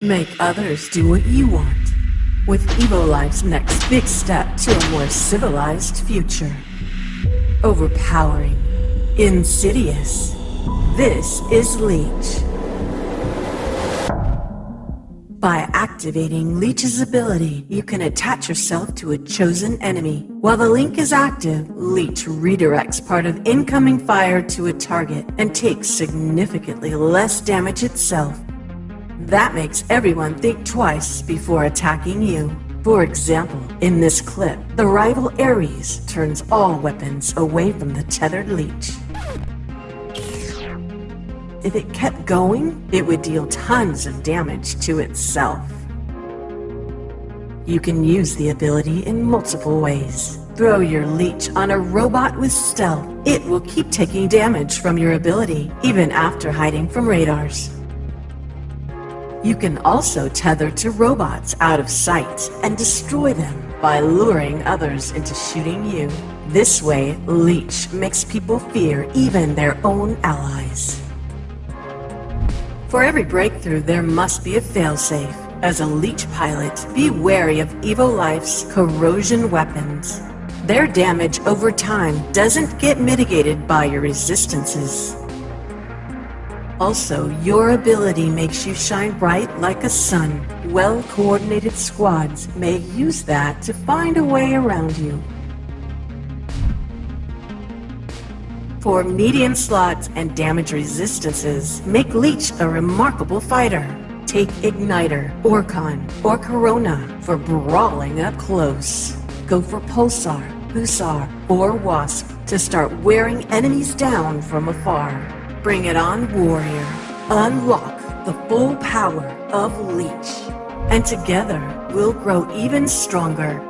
Make others do what you want. With EvoLife's next big step to a more civilized future. Overpowering. Insidious. This is Leech. By activating Leech's ability, you can attach yourself to a chosen enemy. While the link is active, Leech redirects part of incoming fire to a target and takes significantly less damage itself. That makes everyone think twice before attacking you. For example, in this clip, the rival Ares turns all weapons away from the tethered leech. If it kept going, it would deal tons of damage to itself. You can use the ability in multiple ways. Throw your leech on a robot with stealth. It will keep taking damage from your ability, even after hiding from radars. You can also tether to robots out of sight and destroy them by luring others into shooting you. This way, Leech makes people fear even their own allies. For every breakthrough, there must be a failsafe. As a Leech pilot, be wary of EvoLife's corrosion weapons. Their damage over time doesn't get mitigated by your resistances. Also, your ability makes you shine bright like a sun. Well-coordinated squads may use that to find a way around you. Four medium slots and damage resistances, make Leech a remarkable fighter. Take Igniter, Orkan, or Corona for brawling up close. Go for Pulsar, Hussar, or Wasp to start wearing enemies down from afar. Bring it on, Warrior. Unlock the full power of Leech. And together, we'll grow even stronger